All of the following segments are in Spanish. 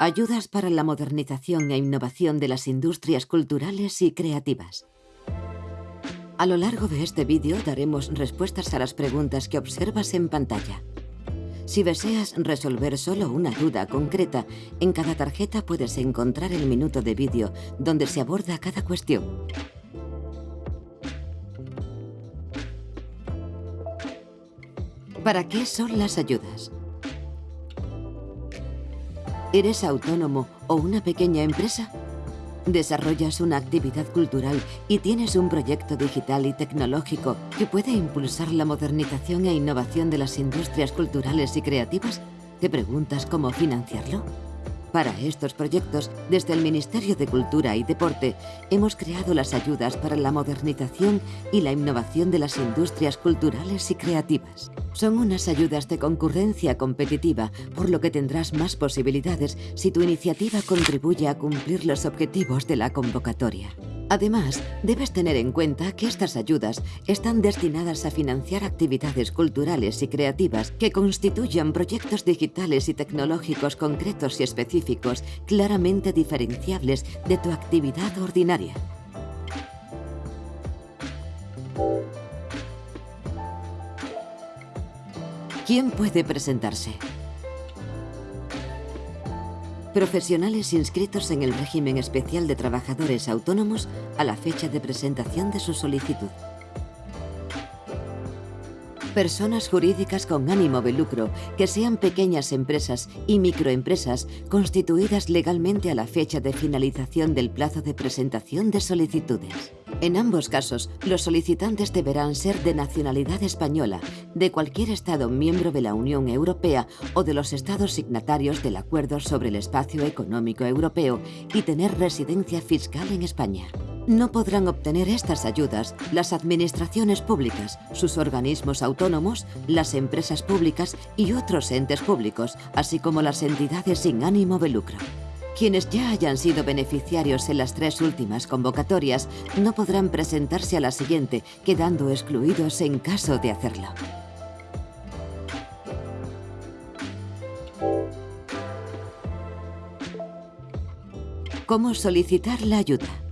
Ayudas para la modernización e innovación de las industrias culturales y creativas. A lo largo de este vídeo daremos respuestas a las preguntas que observas en pantalla. Si deseas resolver solo una duda concreta, en cada tarjeta puedes encontrar el minuto de vídeo donde se aborda cada cuestión. ¿Para qué son las ayudas? ¿Eres autónomo o una pequeña empresa? ¿Desarrollas una actividad cultural y tienes un proyecto digital y tecnológico que puede impulsar la modernización e innovación de las industrias culturales y creativas? ¿Te preguntas cómo financiarlo? Para estos proyectos, desde el Ministerio de Cultura y Deporte, hemos creado las ayudas para la modernización y la innovación de las industrias culturales y creativas. Son unas ayudas de concurrencia competitiva, por lo que tendrás más posibilidades si tu iniciativa contribuye a cumplir los objetivos de la convocatoria. Además, debes tener en cuenta que estas ayudas están destinadas a financiar actividades culturales y creativas que constituyan proyectos digitales y tecnológicos concretos y específicos claramente diferenciables de tu actividad ordinaria. ¿Quién puede presentarse? Profesionales inscritos en el régimen especial de trabajadores autónomos a la fecha de presentación de su solicitud. Personas jurídicas con ánimo de lucro, que sean pequeñas empresas y microempresas constituidas legalmente a la fecha de finalización del plazo de presentación de solicitudes. En ambos casos, los solicitantes deberán ser de nacionalidad española, de cualquier Estado miembro de la Unión Europea o de los Estados signatarios del Acuerdo sobre el Espacio Económico Europeo y tener residencia fiscal en España. No podrán obtener estas ayudas las administraciones públicas, sus organismos autónomos, las empresas públicas y otros entes públicos, así como las entidades sin ánimo de lucro. Quienes ya hayan sido beneficiarios en las tres últimas convocatorias no podrán presentarse a la siguiente, quedando excluidos en caso de hacerlo. ¿Cómo solicitar la ayuda?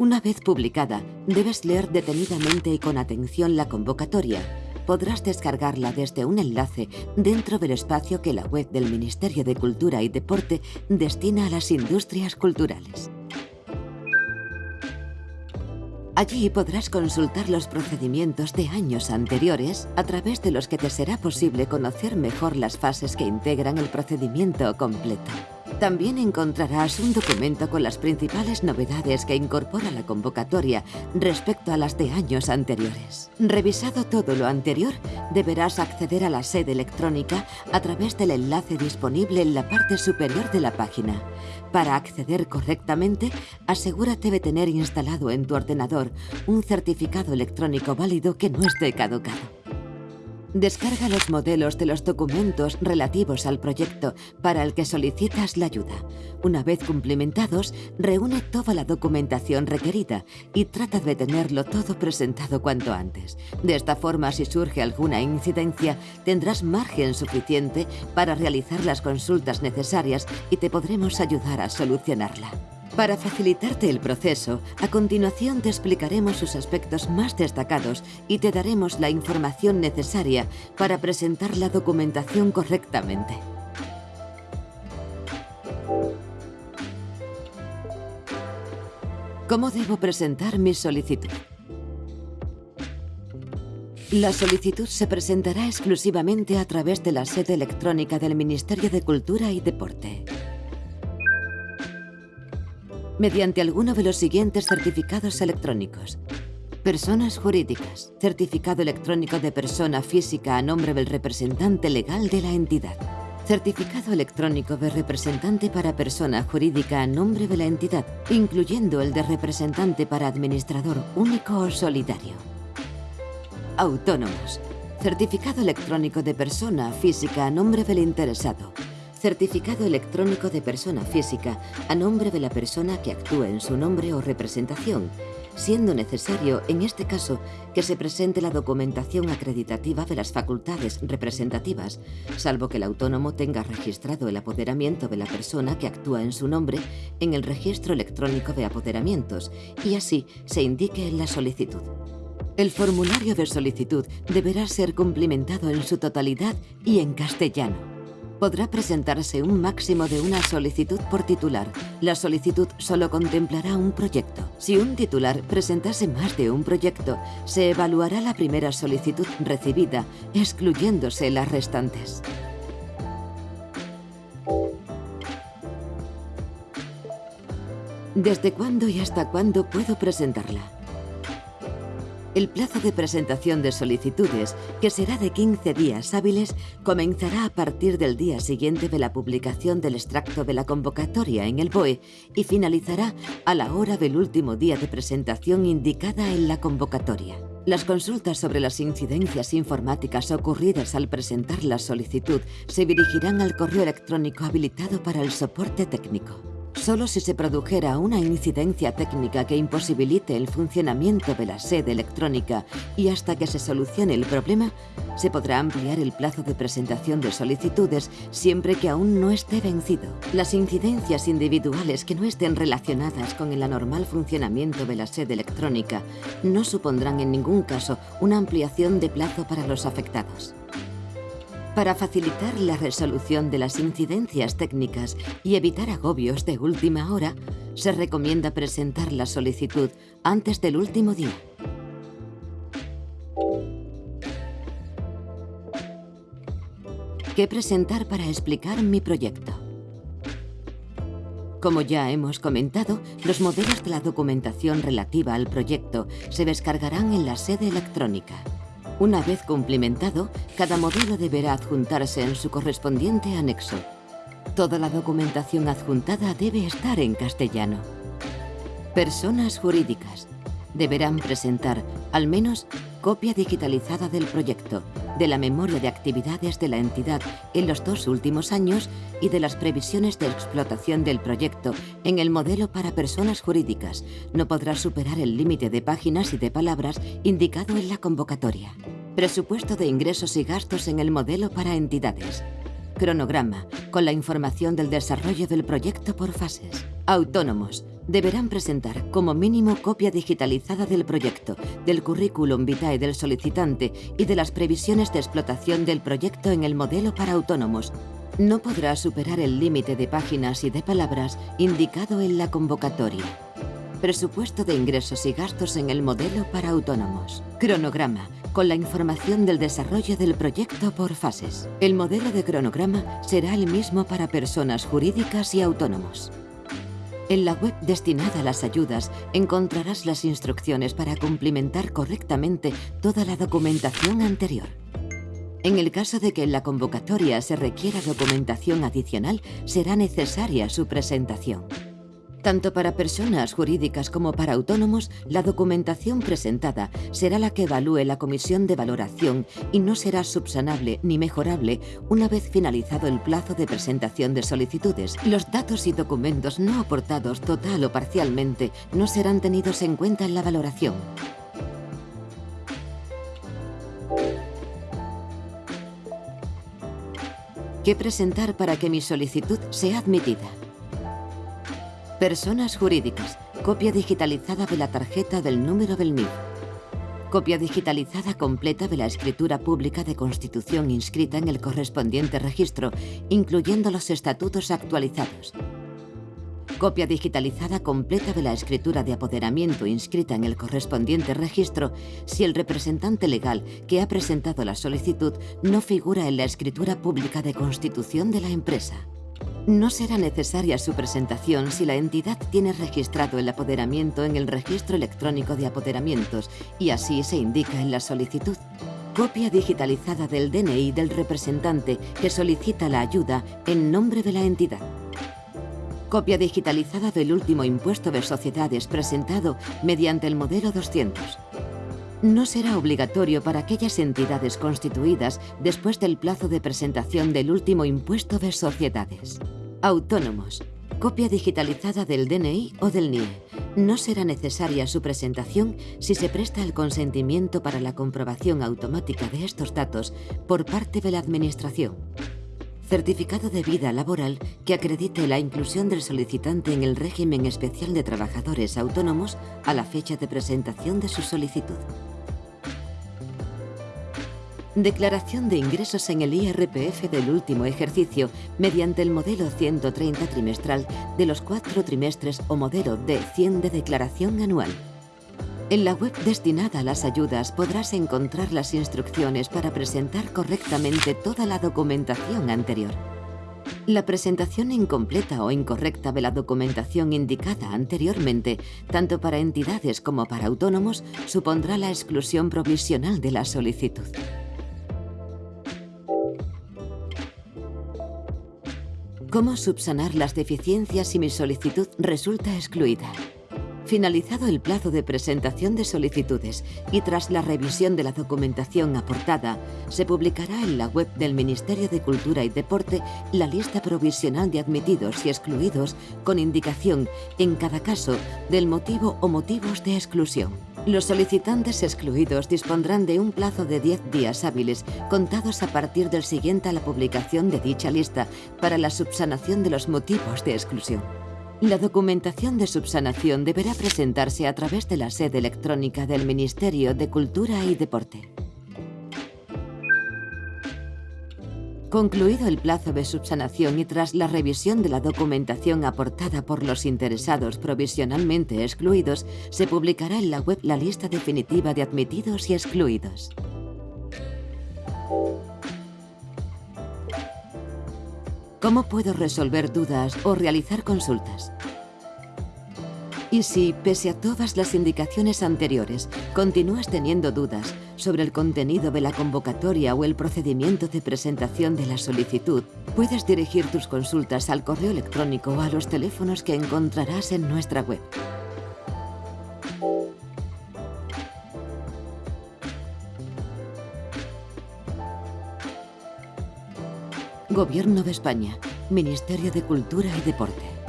Una vez publicada, debes leer detenidamente y con atención la convocatoria, podrás descargarla desde un enlace dentro del espacio que la web del Ministerio de Cultura y Deporte destina a las industrias culturales. Allí podrás consultar los procedimientos de años anteriores a través de los que te será posible conocer mejor las fases que integran el procedimiento completo. También encontrarás un documento con las principales novedades que incorpora la convocatoria respecto a las de años anteriores. Revisado todo lo anterior, deberás acceder a la sede electrónica a través del enlace disponible en la parte superior de la página. Para acceder correctamente, asegúrate de tener instalado en tu ordenador un certificado electrónico válido que no esté caducado. Descarga los modelos de los documentos relativos al proyecto para el que solicitas la ayuda. Una vez cumplimentados, reúne toda la documentación requerida y trata de tenerlo todo presentado cuanto antes. De esta forma, si surge alguna incidencia, tendrás margen suficiente para realizar las consultas necesarias y te podremos ayudar a solucionarla. Para facilitarte el proceso, a continuación te explicaremos sus aspectos más destacados y te daremos la información necesaria para presentar la documentación correctamente. ¿Cómo debo presentar mi solicitud? La solicitud se presentará exclusivamente a través de la sede electrónica del Ministerio de Cultura y Deporte mediante alguno de los siguientes certificados electrónicos. Personas jurídicas. Certificado electrónico de persona física a nombre del representante legal de la entidad. Certificado electrónico de representante para persona jurídica a nombre de la entidad, incluyendo el de representante para administrador único o solidario. Autónomos. Certificado electrónico de persona física a nombre del interesado, Certificado electrónico de persona física a nombre de la persona que actúa en su nombre o representación, siendo necesario, en este caso, que se presente la documentación acreditativa de las facultades representativas, salvo que el autónomo tenga registrado el apoderamiento de la persona que actúa en su nombre en el registro electrónico de apoderamientos y así se indique en la solicitud. El formulario de solicitud deberá ser cumplimentado en su totalidad y en castellano podrá presentarse un máximo de una solicitud por titular. La solicitud solo contemplará un proyecto. Si un titular presentase más de un proyecto, se evaluará la primera solicitud recibida, excluyéndose las restantes. ¿Desde cuándo y hasta cuándo puedo presentarla? El plazo de presentación de solicitudes, que será de 15 días hábiles, comenzará a partir del día siguiente de la publicación del extracto de la convocatoria en el BOE y finalizará a la hora del último día de presentación indicada en la convocatoria. Las consultas sobre las incidencias informáticas ocurridas al presentar la solicitud se dirigirán al correo electrónico habilitado para el soporte técnico. Solo si se produjera una incidencia técnica que imposibilite el funcionamiento de la sede electrónica y hasta que se solucione el problema, se podrá ampliar el plazo de presentación de solicitudes siempre que aún no esté vencido. Las incidencias individuales que no estén relacionadas con el anormal funcionamiento de la sede electrónica no supondrán en ningún caso una ampliación de plazo para los afectados. Para facilitar la resolución de las incidencias técnicas y evitar agobios de última hora, se recomienda presentar la solicitud antes del último día. ¿Qué presentar para explicar mi proyecto? Como ya hemos comentado, los modelos de la documentación relativa al proyecto se descargarán en la sede electrónica. Una vez cumplimentado, cada modelo deberá adjuntarse en su correspondiente anexo. Toda la documentación adjuntada debe estar en castellano. Personas jurídicas deberán presentar, al menos, copia digitalizada del proyecto, de la memoria de actividades de la entidad en los dos últimos años y de las previsiones de explotación del proyecto en el modelo para personas jurídicas. No podrá superar el límite de páginas y de palabras indicado en la convocatoria. Presupuesto de ingresos y gastos en el modelo para entidades. Cronograma, con la información del desarrollo del proyecto por fases. Autónomos. Deberán presentar como mínimo copia digitalizada del proyecto, del currículum vitae del solicitante y de las previsiones de explotación del proyecto en el modelo para autónomos. No podrá superar el límite de páginas y de palabras indicado en la convocatoria. Presupuesto de ingresos y gastos en el modelo para autónomos. Cronograma con la información del desarrollo del proyecto por fases. El modelo de cronograma será el mismo para personas jurídicas y autónomos. En la web destinada a las ayudas encontrarás las instrucciones para cumplimentar correctamente toda la documentación anterior. En el caso de que en la convocatoria se requiera documentación adicional, será necesaria su presentación. Tanto para personas jurídicas como para autónomos, la documentación presentada será la que evalúe la comisión de valoración y no será subsanable ni mejorable una vez finalizado el plazo de presentación de solicitudes. Los datos y documentos no aportados total o parcialmente no serán tenidos en cuenta en la valoración. ¿Qué presentar para que mi solicitud sea admitida? Personas jurídicas. Copia digitalizada de la tarjeta del número del NIF. Copia digitalizada completa de la escritura pública de constitución inscrita en el correspondiente registro, incluyendo los estatutos actualizados. Copia digitalizada completa de la escritura de apoderamiento inscrita en el correspondiente registro si el representante legal que ha presentado la solicitud no figura en la escritura pública de constitución de la empresa. No será necesaria su presentación si la entidad tiene registrado el apoderamiento en el Registro Electrónico de Apoderamientos y así se indica en la solicitud. Copia digitalizada del DNI del representante que solicita la ayuda en nombre de la entidad. Copia digitalizada del último impuesto de sociedades presentado mediante el modelo 200 no será obligatorio para aquellas entidades constituidas después del plazo de presentación del último impuesto de sociedades. Autónomos. Copia digitalizada del DNI o del NIE. No será necesaria su presentación si se presta el consentimiento para la comprobación automática de estos datos por parte de la Administración. Certificado de vida laboral que acredite la inclusión del solicitante en el régimen especial de trabajadores autónomos a la fecha de presentación de su solicitud. Declaración de ingresos en el IRPF del último ejercicio mediante el modelo 130 trimestral de los cuatro trimestres o modelo D100 de declaración anual. En la web destinada a las ayudas podrás encontrar las instrucciones para presentar correctamente toda la documentación anterior. La presentación incompleta o incorrecta de la documentación indicada anteriormente, tanto para entidades como para autónomos, supondrá la exclusión provisional de la solicitud. ¿Cómo subsanar las deficiencias si mi solicitud resulta excluida? Finalizado el plazo de presentación de solicitudes y tras la revisión de la documentación aportada, se publicará en la web del Ministerio de Cultura y Deporte la lista provisional de admitidos y excluidos con indicación, en cada caso, del motivo o motivos de exclusión. Los solicitantes excluidos dispondrán de un plazo de 10 días hábiles, contados a partir del siguiente a la publicación de dicha lista, para la subsanación de los motivos de exclusión. La documentación de subsanación deberá presentarse a través de la sede electrónica del Ministerio de Cultura y Deporte. Concluido el plazo de subsanación y tras la revisión de la documentación aportada por los interesados provisionalmente excluidos, se publicará en la web la lista definitiva de admitidos y excluidos. ¿Cómo puedo resolver dudas o realizar consultas? Y si, pese a todas las indicaciones anteriores, continúas teniendo dudas sobre el contenido de la convocatoria o el procedimiento de presentación de la solicitud, puedes dirigir tus consultas al correo electrónico o a los teléfonos que encontrarás en nuestra web. Gobierno de España, Ministerio de Cultura y Deporte.